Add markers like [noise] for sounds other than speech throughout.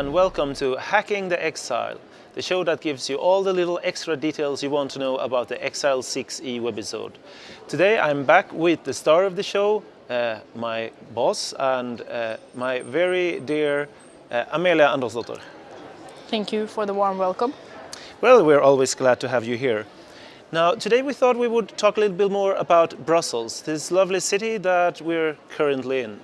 and welcome to Hacking the Exile, the show that gives you all the little extra details you want to know about the Exile 6e webisode. Today I'm back with the star of the show, uh, my boss and uh, my very dear uh, Amelia Andersdotter. Thank you for the warm welcome. Well, we're always glad to have you here. Now, today we thought we would talk a little bit more about Brussels, this lovely city that we're currently in.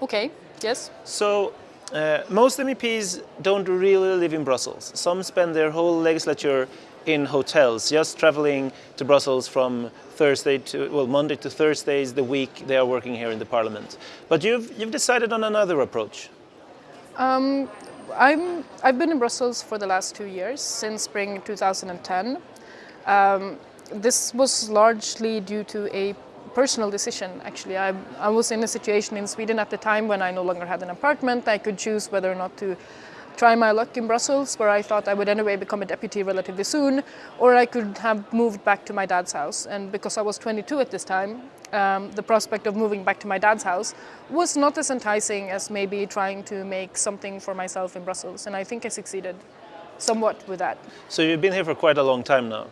Okay, yes. So, uh, most MEPs don't really live in Brussels. Some spend their whole legislature in hotels, just traveling to Brussels from Thursday to, well, Monday to Thursdays the week they are working here in the Parliament. But you've, you've decided on another approach. Um, I'm, I've been in Brussels for the last two years, since spring 2010. Um, this was largely due to a personal decision, actually. I, I was in a situation in Sweden at the time when I no longer had an apartment. I could choose whether or not to try my luck in Brussels, where I thought I would anyway become a deputy relatively soon, or I could have moved back to my dad's house. And because I was 22 at this time, um, the prospect of moving back to my dad's house was not as enticing as maybe trying to make something for myself in Brussels. And I think I succeeded somewhat with that. So you've been here for quite a long time now.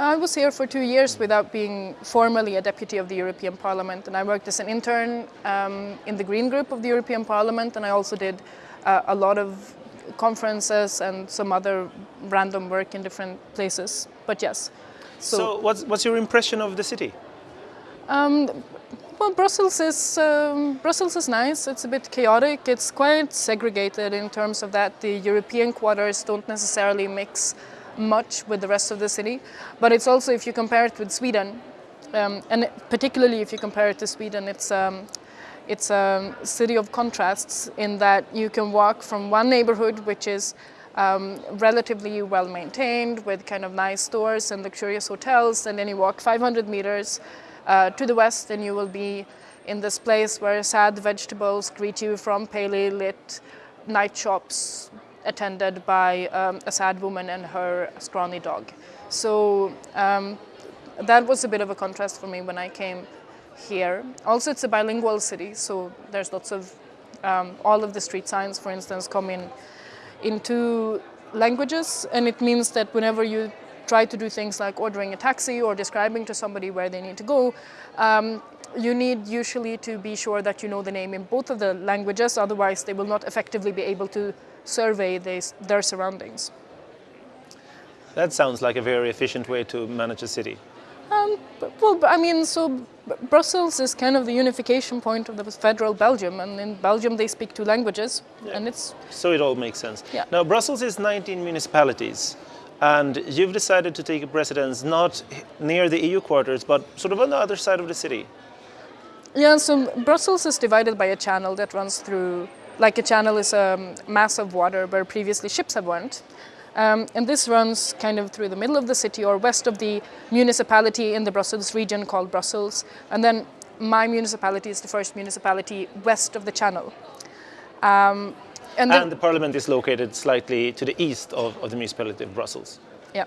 I was here for two years without being formally a deputy of the European Parliament and I worked as an intern um, in the Green Group of the European Parliament and I also did uh, a lot of conferences and some other random work in different places, but yes. So, so what's, what's your impression of the city? Um, well, Brussels is um, Brussels is nice. It's a bit chaotic. It's quite segregated in terms of that the European quarters don't necessarily mix much with the rest of the city. But it's also, if you compare it with Sweden, um, and particularly if you compare it to Sweden, it's um, it's a city of contrasts in that you can walk from one neighborhood, which is um, relatively well maintained with kind of nice stores and luxurious hotels, and then you walk 500 meters uh, to the west and you will be in this place where sad vegetables greet you from palely lit night shops attended by um, a sad woman and her scrawny dog. So um, that was a bit of a contrast for me when I came here. Also, it's a bilingual city, so there's lots of, um, all of the street signs, for instance, come in in two languages, and it means that whenever you try to do things like ordering a taxi or describing to somebody where they need to go, um, you need usually to be sure that you know the name in both of the languages, otherwise they will not effectively be able to survey these, their surroundings. That sounds like a very efficient way to manage a city. Um, well, I mean, so Brussels is kind of the unification point of the federal Belgium, and in Belgium they speak two languages, yeah. and it's... So it all makes sense. Yeah. Now, Brussels is 19 municipalities, and you've decided to take a residence not near the EU quarters, but sort of on the other side of the city. Yeah, so Brussels is divided by a channel that runs through like a channel is a mass of water where previously ships have went. Um, and this runs kind of through the middle of the city or west of the municipality in the Brussels region called Brussels. And then my municipality is the first municipality west of the channel. Um, and, and the parliament is located slightly to the east of, of the municipality of Brussels. Yeah.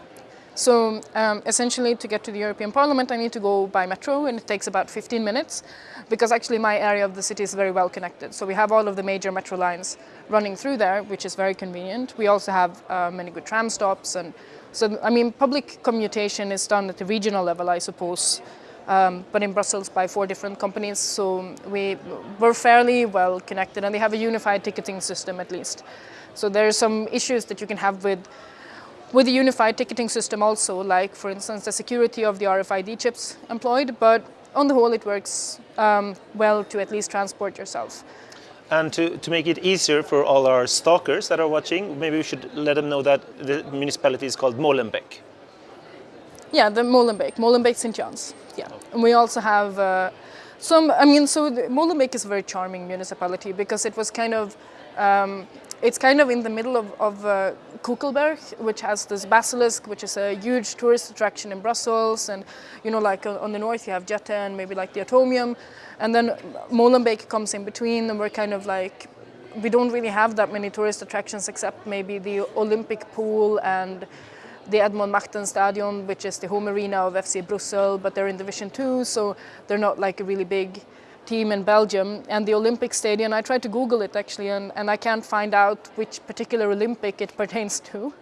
So um, essentially to get to the European Parliament I need to go by metro and it takes about 15 minutes because actually my area of the city is very well connected. So we have all of the major metro lines running through there which is very convenient. We also have uh, many good tram stops and so I mean public commutation is done at the regional level I suppose um, but in Brussels by four different companies so we were fairly well connected and they have a unified ticketing system at least. So there are some issues that you can have with with a unified ticketing system also, like for instance the security of the RFID chips employed, but on the whole it works um, well to at least transport yourself. And to, to make it easier for all our stalkers that are watching, maybe we should let them know that the municipality is called Molenbeek. Yeah, the Molenbeek, Molenbeek St. John's. Yeah, and we also have uh, some, I mean, so Molenbeek is a very charming municipality because it was kind of um, it's kind of in the middle of, of uh, Koekelberg, which has this basilisk, which is a huge tourist attraction in Brussels. And, you know, like on the north you have Jette and maybe like the Atomium. And then Molenbeek comes in between and we're kind of like, we don't really have that many tourist attractions except maybe the Olympic pool and the Edmond Machtens Stadion, which is the home arena of FC Brussels, but they're in Division 2, so they're not like a really big team in Belgium and the Olympic Stadium. I tried to Google it actually, and, and I can't find out which particular Olympic it pertains to.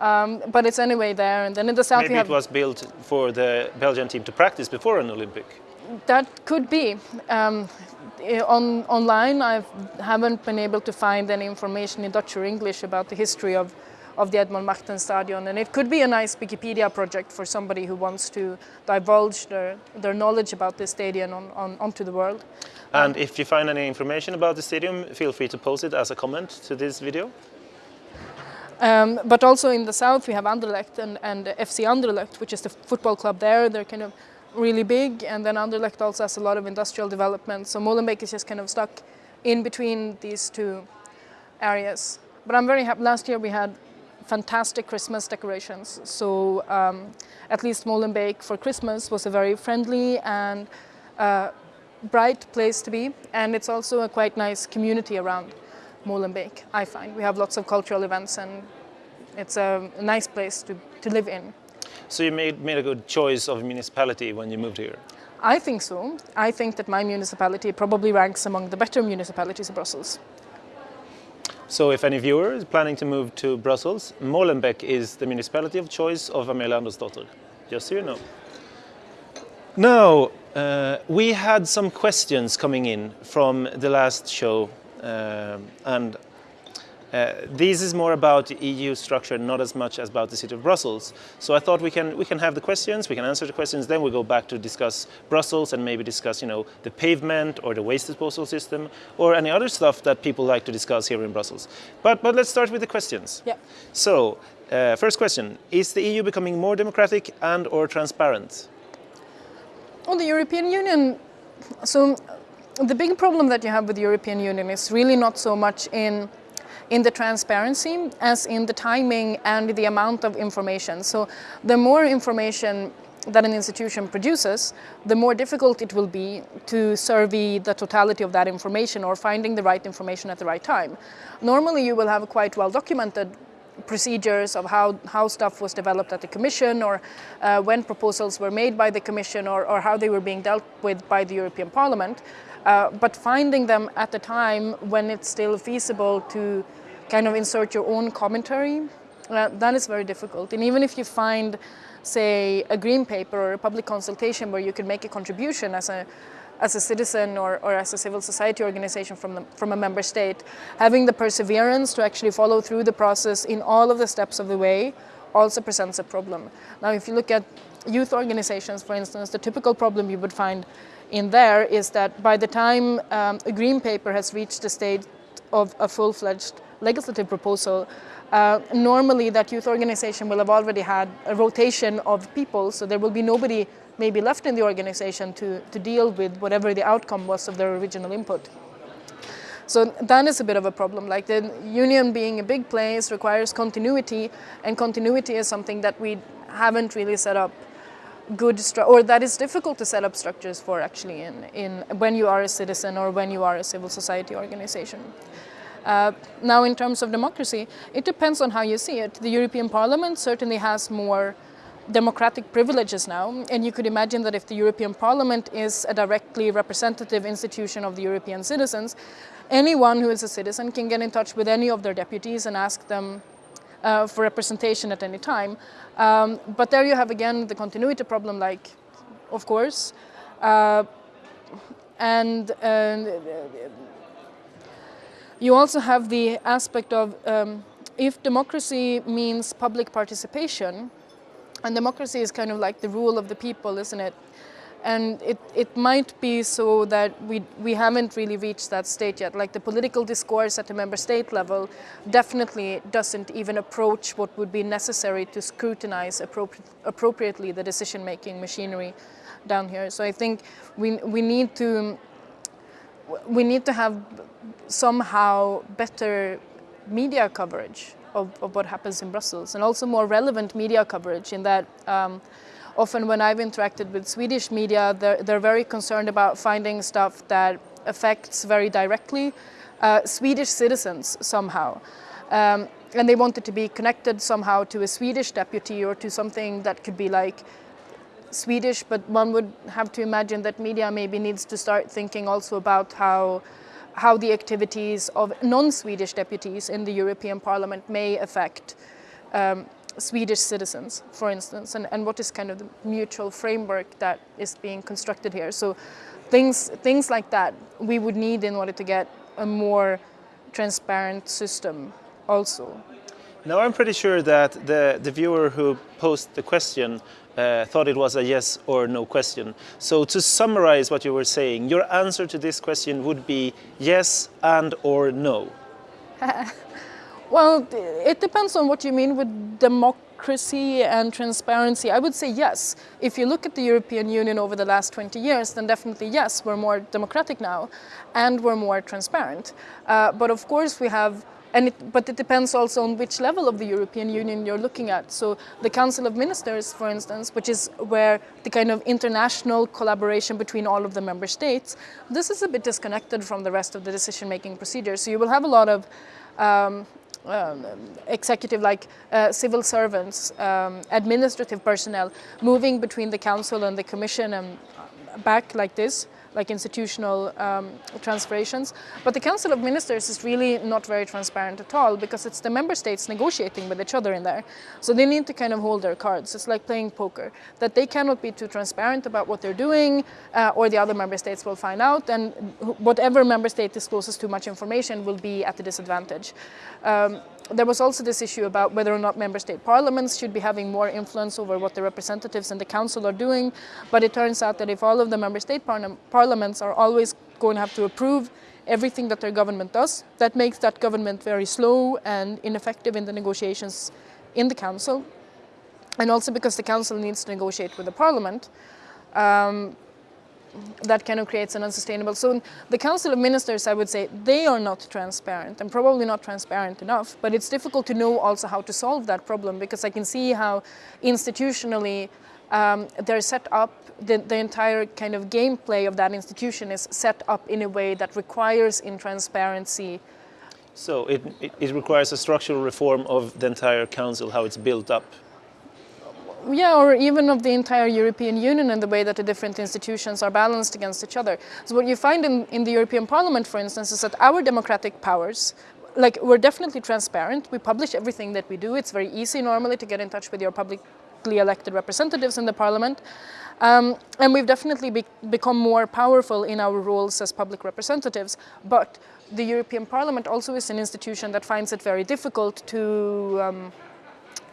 Um, but it's anyway there. And then in the south, Maybe it was built for the Belgian team to practice before an Olympic. that could be. Um, eh, on online, I haven't been able to find any information in Dutch or English about the history of of the Edmond Machtens Stadion, and it could be a nice Wikipedia project for somebody who wants to divulge their, their knowledge about this stadium on, on, onto the world. And if you find any information about the stadium, feel free to post it as a comment to this video. Um, but also in the south, we have Anderlecht and, and FC Anderlecht, which is the football club there. They're kind of really big, and then Anderlecht also has a lot of industrial development. So Molenbeek is just kind of stuck in between these two areas. But I'm very happy. Last year we had fantastic Christmas decorations. So um, at least Molenbeek for Christmas was a very friendly and uh, bright place to be. And it's also a quite nice community around Molenbeek, I find. We have lots of cultural events and it's a nice place to, to live in. So you made, made a good choice of municipality when you moved here. I think so. I think that my municipality probably ranks among the better municipalities in Brussels. So if any viewer is planning to move to Brussels, Molenbeek is the municipality of choice of Amelia Andersdotter, just so you know. Now, uh, we had some questions coming in from the last show, um, and uh, this is more about the EU structure, not as much as about the city of Brussels. So I thought we can we can have the questions, we can answer the questions, then we go back to discuss Brussels and maybe discuss, you know, the pavement or the waste disposal system or any other stuff that people like to discuss here in Brussels. But but let's start with the questions. Yeah. So uh, first question: Is the EU becoming more democratic and or transparent? Well, the European Union, so the big problem that you have with the European Union is really not so much in in the transparency as in the timing and the amount of information. So the more information that an institution produces, the more difficult it will be to survey the totality of that information or finding the right information at the right time. Normally you will have quite well documented procedures of how, how stuff was developed at the Commission or uh, when proposals were made by the Commission or, or how they were being dealt with by the European Parliament. Uh, but finding them at the time when it's still feasible to kind of insert your own commentary, uh, that is very difficult. And even if you find, say, a green paper or a public consultation where you can make a contribution as a as a citizen or, or as a civil society organization from, the, from a member state, having the perseverance to actually follow through the process in all of the steps of the way also presents a problem. Now, if you look at youth organizations, for instance, the typical problem you would find in there is that by the time um, a green paper has reached the state of a full-fledged legislative proposal, uh, normally that youth organization will have already had a rotation of people, so there will be nobody maybe left in the organization to, to deal with whatever the outcome was of their original input. So that is a bit of a problem. Like the union being a big place requires continuity, and continuity is something that we haven't really set up good or that is difficult to set up structures for actually in, in when you are a citizen or when you are a civil society organization. Uh, now in terms of democracy, it depends on how you see it. The European Parliament certainly has more democratic privileges now, and you could imagine that if the European Parliament is a directly representative institution of the European citizens, anyone who is a citizen can get in touch with any of their deputies and ask them uh, for representation at any time. Um, but there you have again the continuity problem, like, of course, uh, and uh, you also have the aspect of um, if democracy means public participation, and democracy is kind of like the rule of the people, isn't it? And it, it might be so that we, we haven't really reached that state yet. Like the political discourse at the member state level definitely doesn't even approach what would be necessary to scrutinize appropri appropriately the decision-making machinery down here. So I think we, we need to we need to have somehow better media coverage of, of, what happens in Brussels and also more relevant media coverage in that um, often when I've interacted with Swedish media, they're, they're very concerned about finding stuff that affects very directly uh, Swedish citizens somehow. Um, and they want it to be connected somehow to a Swedish deputy or to something that could be like Swedish, but one would have to imagine that media maybe needs to start thinking also about how how the activities of non-Swedish deputies in the European Parliament may affect um, Swedish citizens, for instance, and, and what is kind of the mutual framework that is being constructed here. So things, things like that we would need in order to get a more transparent system also. Now I'm pretty sure that the, the viewer who posed the question uh, thought it was a yes or no question. So to summarize what you were saying, your answer to this question would be yes and or no. [laughs] well, it depends on what you mean with democracy and transparency. I would say yes. If you look at the European Union over the last 20 years, then definitely yes, we're more democratic now and we're more transparent. Uh, but of course we have and it, but it depends also on which level of the European Union you're looking at. So the Council of Ministers, for instance, which is where the kind of international collaboration between all of the member states, this is a bit disconnected from the rest of the decision-making procedure. So you will have a lot of um, um, executive like uh, civil servants, um, administrative personnel moving between the council and the commission and back like this like institutional um, transferations. But the Council of Ministers is really not very transparent at all because it's the member states negotiating with each other in there. So they need to kind of hold their cards. It's like playing poker, that they cannot be too transparent about what they're doing uh, or the other member states will find out and whatever member state discloses too much information will be at a disadvantage. Um, there was also this issue about whether or not member state parliaments should be having more influence over what the representatives in the council are doing. But it turns out that if all of the member state par parliaments are always going to have to approve everything that their government does, that makes that government very slow and ineffective in the negotiations in the council. And also because the council needs to negotiate with the parliament, um, that kind of creates an unsustainable. So the Council of Ministers, I would say, they are not transparent and probably not transparent enough, but it's difficult to know also how to solve that problem because I can see how institutionally um, they're set up, the, the entire kind of gameplay of that institution is set up in a way that requires in transparency so it, it, it requires a structural reform of the entire council, how it's built up yeah, or even of the entire European Union and the way that the different institutions are balanced against each other. So what you find in, in the European Parliament, for instance, is that our democratic powers, like we're definitely transparent, we publish everything that we do, it's very easy normally to get in touch with your publicly elected representatives in the Parliament, um, and we've definitely be become more powerful in our roles as public representatives, but the European Parliament also is an institution that finds it very difficult to um,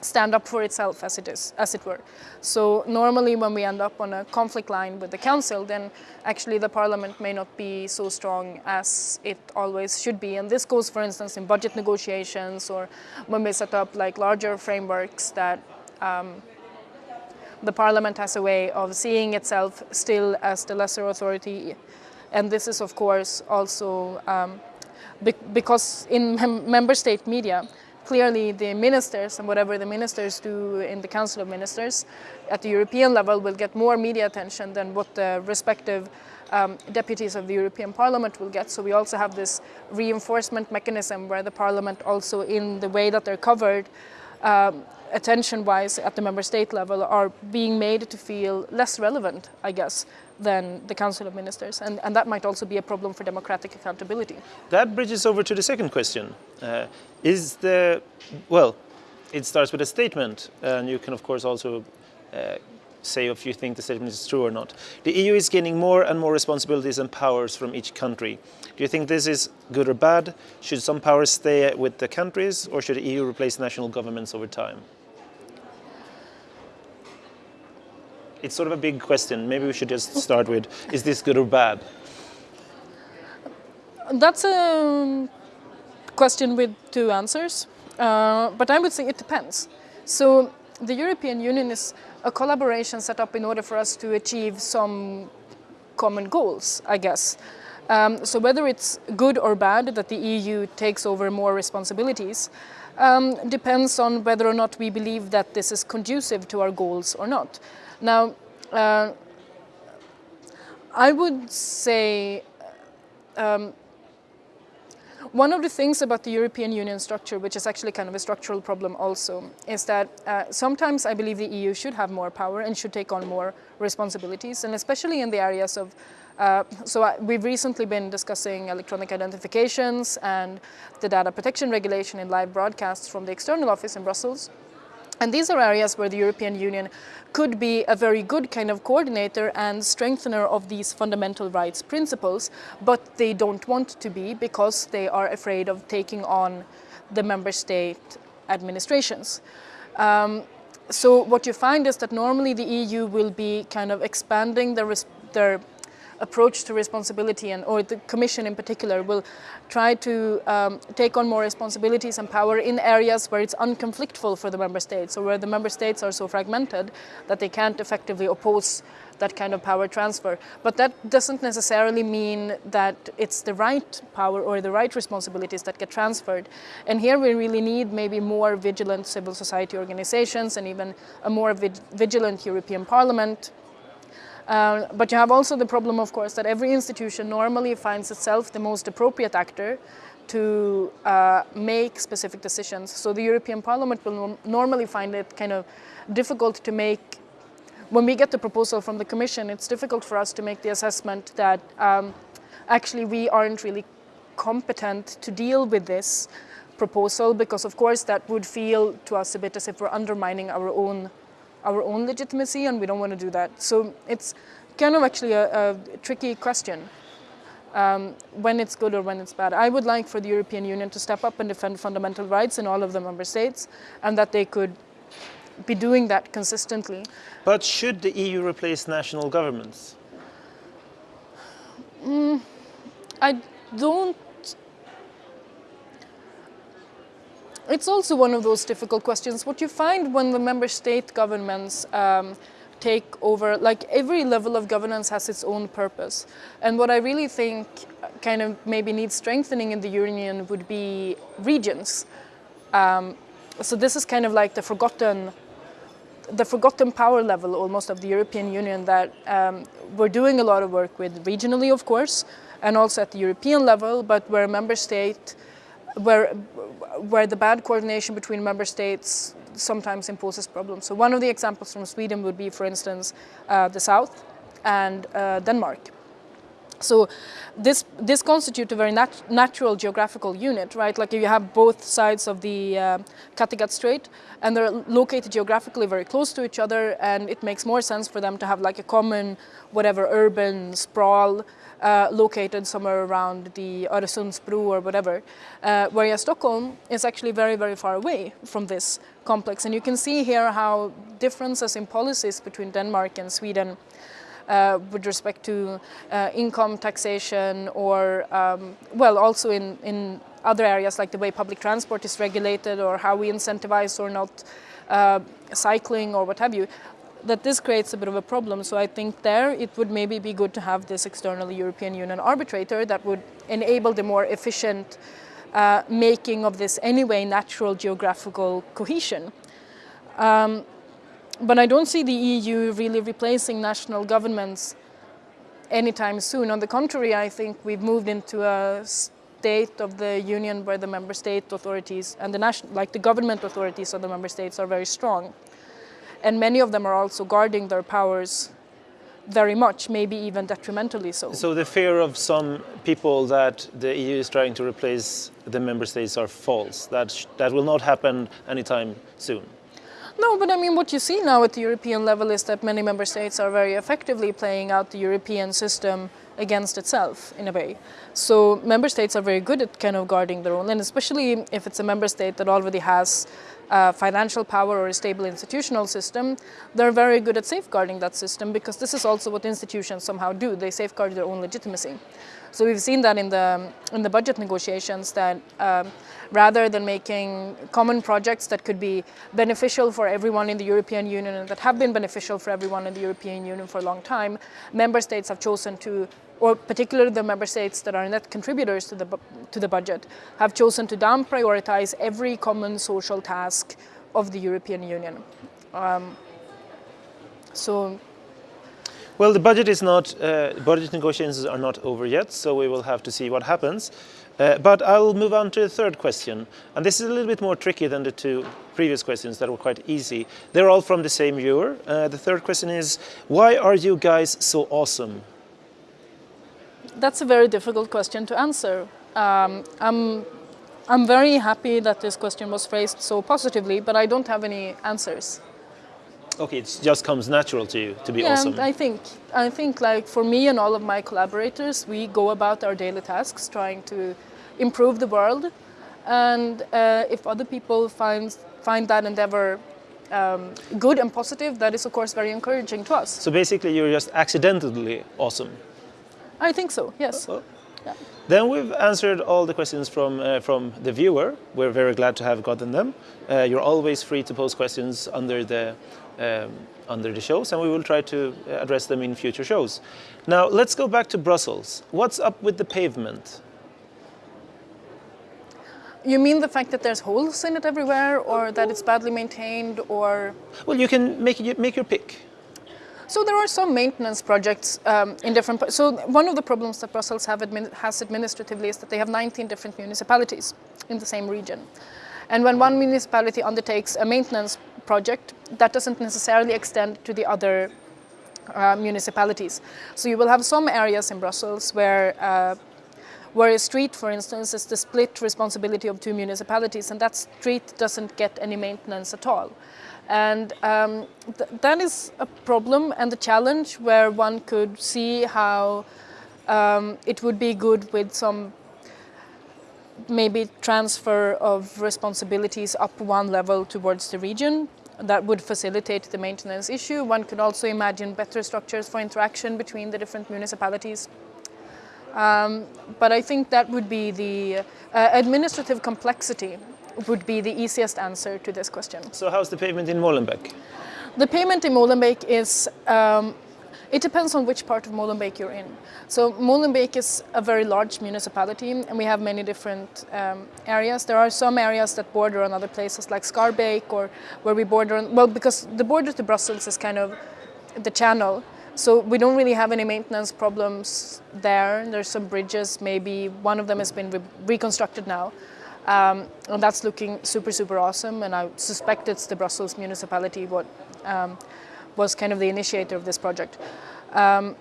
stand up for itself as it is, as it were. So normally when we end up on a conflict line with the council, then actually the parliament may not be so strong as it always should be. And this goes, for instance, in budget negotiations or when we set up like larger frameworks that um, the parliament has a way of seeing itself still as the lesser authority. And this is, of course, also um, be because in mem member state media, clearly the ministers and whatever the ministers do in the Council of Ministers at the European level will get more media attention than what the respective um, deputies of the European Parliament will get. So we also have this reinforcement mechanism where the Parliament also in the way that they're covered um, attention-wise at the member state level are being made to feel less relevant, I guess, than the Council of Ministers. And, and that might also be a problem for democratic accountability. That bridges over to the second question. Uh, is the, well, it starts with a statement, and you can of course also uh, say if you think the statement is true or not. The EU is gaining more and more responsibilities and powers from each country. Do you think this is good or bad? Should some powers stay with the countries or should the EU replace national governments over time? It's sort of a big question. Maybe we should just start with, is this good or bad? That's a question with two answers, uh, but I would say it depends. So the European Union is a collaboration set up in order for us to achieve some common goals, I guess. Um, so whether it's good or bad that the EU takes over more responsibilities um, depends on whether or not we believe that this is conducive to our goals or not. Now, uh, I would say um, one of the things about the European Union structure, which is actually kind of a structural problem also, is that uh, sometimes I believe the EU should have more power and should take on more responsibilities, and especially in the areas of uh, so I, we've recently been discussing electronic identifications and the data protection regulation in live broadcasts from the external office in Brussels. And these are areas where the European Union could be a very good kind of coordinator and strengthener of these fundamental rights principles, but they don't want to be because they are afraid of taking on the member state administrations. Um, so what you find is that normally the EU will be kind of expanding their, their approach to responsibility and or the commission in particular will try to um, take on more responsibilities and power in areas where it's unconflictful for the member states or where the member states are so fragmented that they can't effectively oppose that kind of power transfer. But that doesn't necessarily mean that it's the right power or the right responsibilities that get transferred. And here we really need maybe more vigilant civil society organizations and even a more vigilant European Parliament um, but you have also the problem, of course, that every institution normally finds itself the most appropriate actor to uh, make specific decisions. So the European Parliament will normally find it kind of difficult to make, when we get the proposal from the Commission, it's difficult for us to make the assessment that um, actually we aren't really competent to deal with this proposal because of course that would feel to us a bit as if we're undermining our own our own legitimacy and we don't want to do that. So it's kind of actually a, a tricky question. Um, when it's good or when it's bad. I would like for the European Union to step up and defend fundamental rights in all of the member states and that they could be doing that consistently. But should the EU replace national governments? Mm, I don't It's also one of those difficult questions. What you find when the member state governments um, take over, like every level of governance has its own purpose. And what I really think kind of maybe needs strengthening in the union would be regions. Um, so this is kind of like the forgotten the forgotten power level almost of the European Union that um, we're doing a lot of work with regionally, of course, and also at the European level, but where a member state where, where the bad coordination between member states sometimes imposes problems. So one of the examples from Sweden would be, for instance, uh, the South and uh, Denmark. So this this constitutes a very nat natural geographical unit, right? Like if you have both sides of the uh, Kattegat Strait, and they're located geographically very close to each other, and it makes more sense for them to have like a common, whatever urban sprawl uh, located somewhere around the Öresundsbro or whatever, uh, whereas Stockholm is actually very, very far away from this complex. And you can see here how differences in policies between Denmark and Sweden uh, with respect to uh, income taxation or, um, well, also in, in other areas like the way public transport is regulated or how we incentivize or not uh, cycling or what have you, that this creates a bit of a problem. So I think there it would maybe be good to have this external European Union arbitrator that would enable the more efficient uh, making of this anyway natural geographical cohesion. Um, but I don't see the EU really replacing national governments anytime soon. On the contrary, I think we've moved into a state of the union where the member state authorities and the national, like the government authorities of the member states are very strong. And many of them are also guarding their powers very much, maybe even detrimentally so. So the fear of some people that the EU is trying to replace the member states are false. That, that will not happen anytime soon. No, but I mean, what you see now at the European level is that many member states are very effectively playing out the European system against itself in a way. So member states are very good at kind of guarding their own, and especially if it's a member state that already has uh, financial power or a stable institutional system, they're very good at safeguarding that system because this is also what institutions somehow do. They safeguard their own legitimacy. So we've seen that in the, in the budget negotiations that um, rather than making common projects that could be beneficial for everyone in the European Union and that have been beneficial for everyone in the European Union for a long time, member states have chosen to or particularly the member states that are net contributors to the, to the budget, have chosen to down prioritize every common social task of the European Union. Um, so Well, the budget is not, uh, budget negotiations are not over yet, so we will have to see what happens. Uh, but I'll move on to the third question. And this is a little bit more tricky than the two previous questions that were quite easy. They're all from the same viewer. Uh, the third question is, why are you guys so awesome? That's a very difficult question to answer. Um, I'm, I'm very happy that this question was phrased so positively, but I don't have any answers. Okay, it just comes natural to you to be yeah, awesome. I think I think like for me and all of my collaborators, we go about our daily tasks trying to improve the world, and uh, if other people find find that endeavor um, good and positive, that is of course very encouraging to us. So basically, you're just accidentally awesome. I think so. Yes. Well, Yeah. Then we've answered all the questions from uh, from the viewer. We're very glad to have gotten them. Uh, you're always free to post questions under the um, under the shows, and we will try to address them in future shows. Now let's go back to Brussels. What's up with the pavement? You mean the fact that there's holes in it everywhere, or that it's badly maintained, or Well, you can make it, make your pick. So there are some maintenance projects um, in different. So one of the problems that Brussels admin, has administratively is that they have 19 different municipalities in the same region, and when one municipality undertakes a maintenance project, that doesn't necessarily extend to the other uh, municipalities. So you will have some areas in Brussels where. Uh, where a street, for instance, is the split responsibility of two municipalities, and that street doesn't get any maintenance at all. And um, th- that is a problem and a challenge where one could see how um, it would be good with some maybe transfer of responsibilities up one level towards the region. That would facilitate the maintenance issue. One could also imagine better structures for interaction between the different municipalities. Um, but I think that would be the uh, administrative complexity would be the easiest answer to this question. So how's the pavement in Molenbeek? The payment in Molenbeek is, um, it depends on which part of Molenbeek you're in. So Molenbeek is a very large municipality and we have many different um, areas. There are some areas that border on other places like Schaerbeek or where we border on, well, because the border to Brussels is kind of the channel. So we don't really have any maintenance problems there. There's some bridges, maybe one of them has been re- reconstructed now. Um, and that's looking super, super awesome. And I suspect it's the Brussels municipality what um, was kind of the initiator of this project. Um,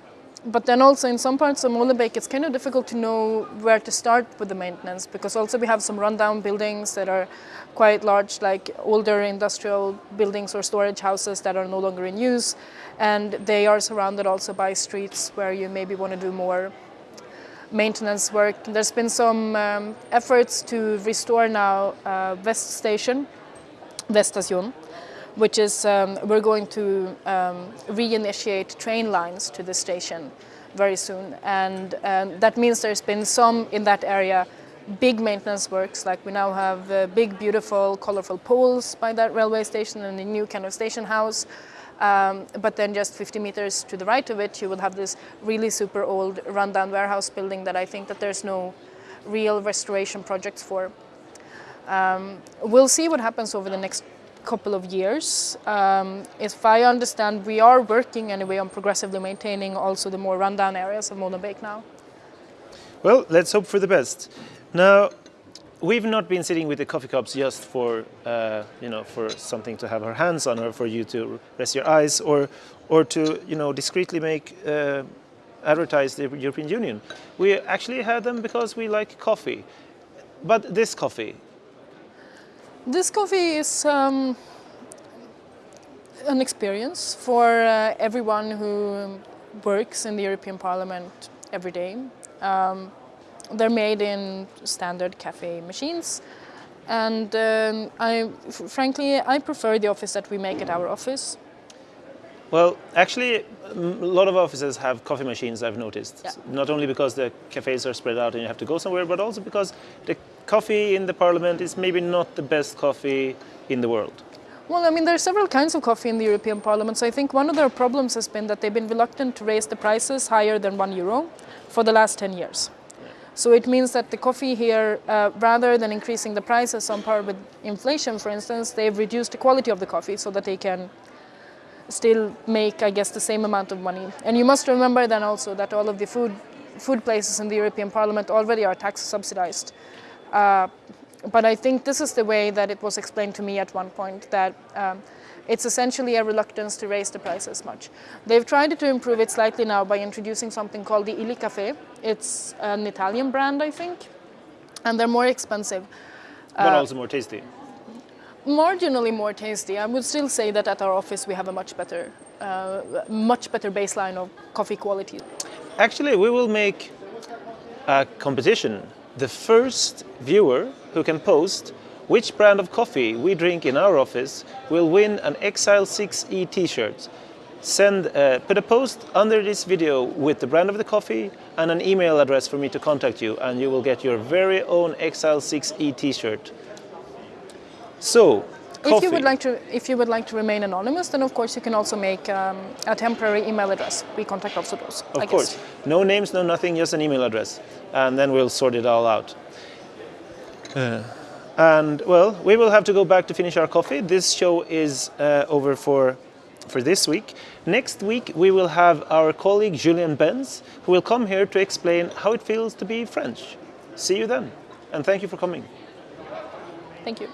but then also in some parts of Molenbeek, it's kind of difficult to know where to start with the maintenance because also we have some rundown buildings that are quite large, like older industrial buildings or storage houses that are no longer in use. And they are surrounded also by streets where you maybe want to do more maintenance work. There's been some um, efforts to restore now uh, West Station, Weststation, which is um, we're going to um, reinitiate train lines to the station very soon, and um, that means there's been some in that area big maintenance works. Like we now have uh, big, beautiful, colorful poles by that railway station and a new kind of station house. Um, but then just 50 meters to the right of it, you will have this really super old rundown warehouse building that I think that there's no real restoration projects for. Um, we'll see what happens over the next couple of years. Um, if I understand, we are working anyway on progressively maintaining also the more rundown areas of Molenbeek now. Well, let's hope for the best. Now, we've not been sitting with the coffee cups just for uh, you know for something to have our hands on, or for you to rest your eyes, or or to you know discreetly make uh, advertise the European Union. We actually had them because we like coffee. But this coffee, This coffee is um, an experience for uh, everyone who works in the European Parliament every day. Um, they're made in standard cafe machines, and um, I, f- frankly, I prefer the office that we make at our office. Well, actually, a lot of offices have coffee machines, I've noticed. Yeah. Not only because the cafes are spread out and you have to go somewhere, but also because the coffee in the parliament is maybe not the best coffee in the world. Well, I mean, there are several kinds of coffee in the European Parliament. So I think one of their problems has been that they've been reluctant to raise the prices higher than one euro for the last 10 years. So it means that the coffee here, uh, rather than increasing the prices on par with inflation, for instance, they've reduced the quality of the coffee so that they can still make, I guess, the same amount of money. And you must remember then also that all of the food food places in the European Parliament already are tax subsidized. Uh, but I think this is the way that it was explained to me at one point that um, it's essentially a reluctance to raise the prices much. They've tried to improve it slightly now by introducing something called the Illy Café. It's an Italian brand, I think, and they're more expensive. But also more tasty. Marginally more tasty. I would still say that at our office we have a much better, uh, much better baseline of coffee quality. Actually, we will make a competition. The first viewer who can post which brand of coffee we drink in our office will win an Exile 6E t-shirt. Send, uh, put a post under this video with the brand of the coffee and an email address for me to contact you and you will get your very own Exile 6E t-shirt. So, coffee. If you would like to, if you would like to remain anonymous, then of course you can also make um, a temporary email address. We contact also those. Of I course. Guess. No names, no nothing, just an email address. And then we'll sort it all out. Uh, and well, we will have to go back to finish our coffee. This show is uh, over for, for this week. Next week, we will have our colleague Julien Benz, who will come here to explain how it feels to be French. See you then. And thank you for coming. Thank you.